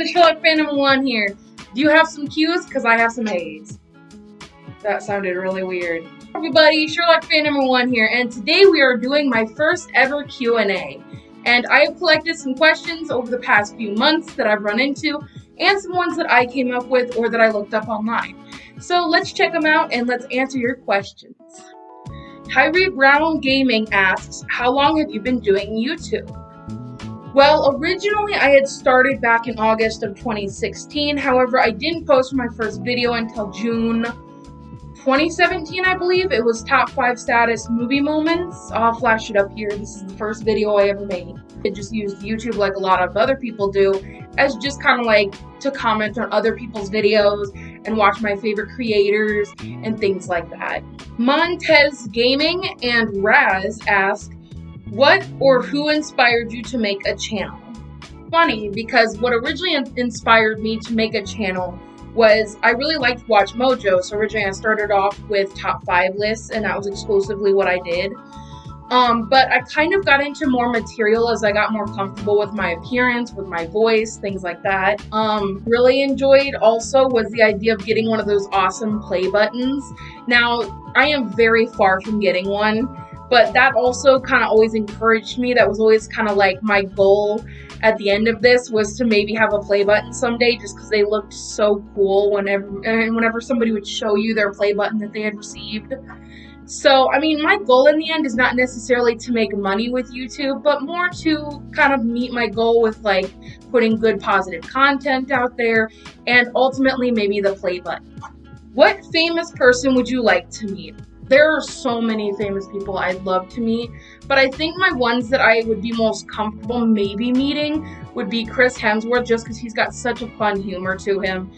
everyone, Sherlock Phantom 1 here. Do you have some Q's? Because I have some A's. That sounded really weird. Everybody, Sherlock Phantom 1 here, and today we are doing my first ever Q&A. And I have collected some questions over the past few months that I've run into, and some ones that I came up with or that I looked up online. So let's check them out and let's answer your questions. Tyree Brown Gaming asks, how long have you been doing YouTube? Well, originally I had started back in August of 2016. However, I didn't post my first video until June 2017, I believe. It was top five status movie moments. I'll flash it up here. This is the first video I ever made. I just used YouTube like a lot of other people do as just kind of like to comment on other people's videos and watch my favorite creators and things like that. Montez Gaming and Raz ask, what or who inspired you to make a channel? Funny because what originally inspired me to make a channel was I really liked WatchMojo. So originally I started off with top five lists and that was exclusively what I did. Um, but I kind of got into more material as I got more comfortable with my appearance, with my voice, things like that. Um, really enjoyed also was the idea of getting one of those awesome play buttons. Now, I am very far from getting one but that also kind of always encouraged me. That was always kind of like my goal at the end of this was to maybe have a play button someday just because they looked so cool whenever and whenever somebody would show you their play button that they had received. So, I mean, my goal in the end is not necessarily to make money with YouTube, but more to kind of meet my goal with like putting good positive content out there and ultimately maybe the play button. What famous person would you like to meet? There are so many famous people I'd love to meet, but I think my ones that I would be most comfortable maybe meeting would be Chris Hemsworth, just because he's got such a fun humor to him.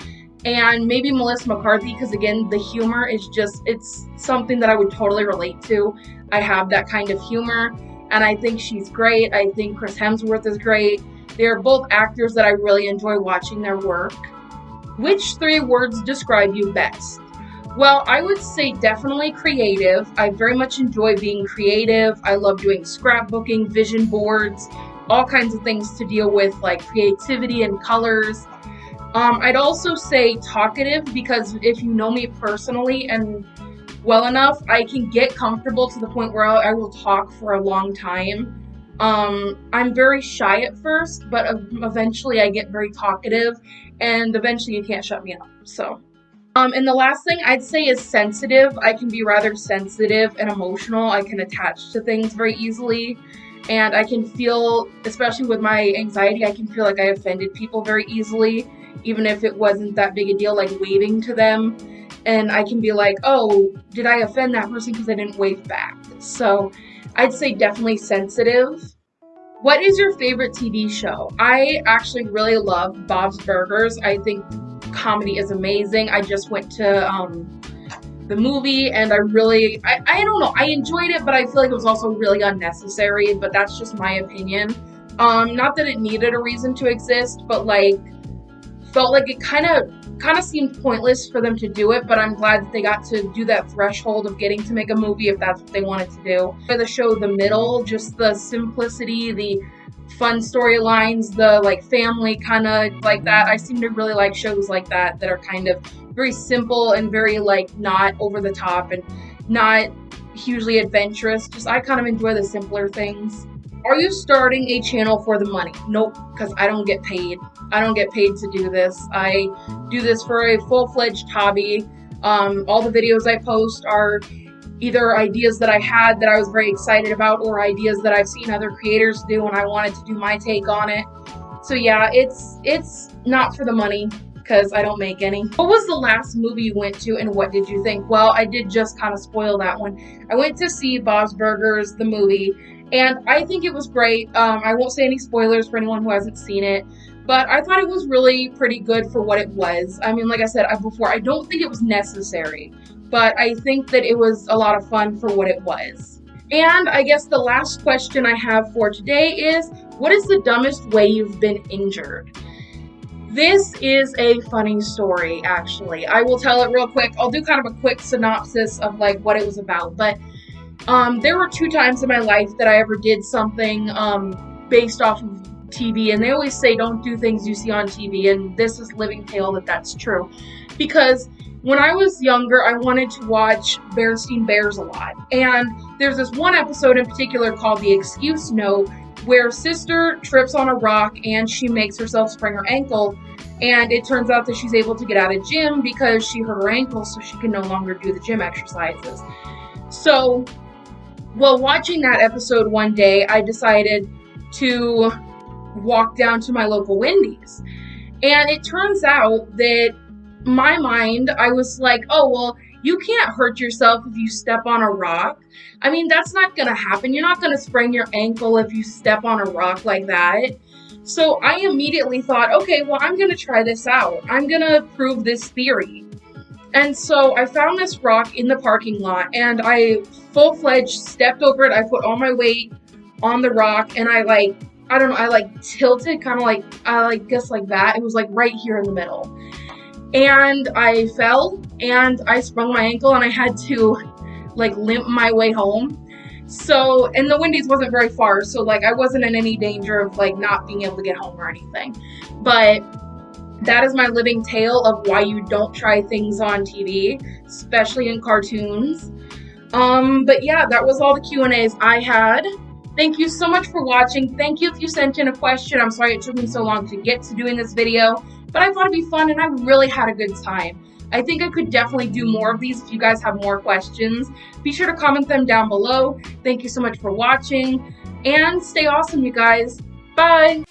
And maybe Melissa McCarthy, because again, the humor is just, it's something that I would totally relate to. I have that kind of humor, and I think she's great. I think Chris Hemsworth is great. They're both actors that I really enjoy watching their work. Which three words describe you best? Well, I would say definitely creative. I very much enjoy being creative. I love doing scrapbooking, vision boards, all kinds of things to deal with like creativity and colors. Um, I'd also say talkative because if you know me personally and well enough, I can get comfortable to the point where I will talk for a long time. Um, I'm very shy at first, but eventually I get very talkative, and eventually you can't shut me up. So. Um, and the last thing I'd say is sensitive. I can be rather sensitive and emotional. I can attach to things very easily. And I can feel, especially with my anxiety, I can feel like I offended people very easily, even if it wasn't that big a deal, like waving to them. And I can be like, oh, did I offend that person because I didn't wave back? So I'd say definitely sensitive. What is your favorite TV show? I actually really love Bob's Burgers. I think comedy is amazing. I just went to um, the movie and I really, I, I don't know, I enjoyed it, but I feel like it was also really unnecessary, but that's just my opinion. Um, not that it needed a reason to exist, but like, felt like it kind of kind of seemed pointless for them to do it, but I'm glad that they got to do that threshold of getting to make a movie if that's what they wanted to do. For the show The Middle, just the simplicity, the fun storylines, the like family kind of like that. I seem to really like shows like that that are kind of very simple and very like not over the top and not hugely adventurous. Just I kind of enjoy the simpler things. Are you starting a channel for the money? Nope, because I don't get paid. I don't get paid to do this. I do this for a full-fledged hobby. Um, all the videos I post are either ideas that I had that I was very excited about or ideas that I've seen other creators do and I wanted to do my take on it. So yeah, it's it's not for the money because I don't make any. What was the last movie you went to and what did you think? Well, I did just kind of spoil that one. I went to see Bob's Burgers, the movie, and I think it was great. Um, I won't say any spoilers for anyone who hasn't seen it, but I thought it was really pretty good for what it was. I mean, like I said before, I don't think it was necessary but I think that it was a lot of fun for what it was. And I guess the last question I have for today is what is the dumbest way you've been injured? This is a funny story, actually. I will tell it real quick. I'll do kind of a quick synopsis of like what it was about. But um, there were two times in my life that I ever did something um, based off of TV, and they always say don't do things you see on TV, and this is living tale that that's true. Because when I was younger, I wanted to watch Berenstain Bears a lot. And there's this one episode in particular called The Excuse Note where sister trips on a rock and she makes herself sprain her ankle. And it turns out that she's able to get out of gym because she hurt her ankle, so she can no longer do the gym exercises. So, while watching that episode one day, I decided to walk down to my local Wendy's. And it turns out that my mind, I was like, oh, well, you can't hurt yourself if you step on a rock. I mean, that's not gonna happen. You're not gonna sprain your ankle if you step on a rock like that. So I immediately thought, okay, well, I'm gonna try this out. I'm gonna prove this theory. And so I found this rock in the parking lot and I full fledged stepped over it. I put all my weight on the rock and I like, I don't know, I like tilted kind of like, I like guess like that. It was like right here in the middle and I fell and I sprung my ankle and I had to like limp my way home. So, and the Wendy's wasn't very far, so like I wasn't in any danger of like not being able to get home or anything. But that is my living tale of why you don't try things on TV, especially in cartoons. Um, but yeah, that was all the Q&As I had. Thank you so much for watching. Thank you if you sent in a question. I'm sorry it took me so long to get to doing this video but I thought it'd be fun and I really had a good time. I think I could definitely do more of these if you guys have more questions. Be sure to comment them down below. Thank you so much for watching and stay awesome, you guys. Bye!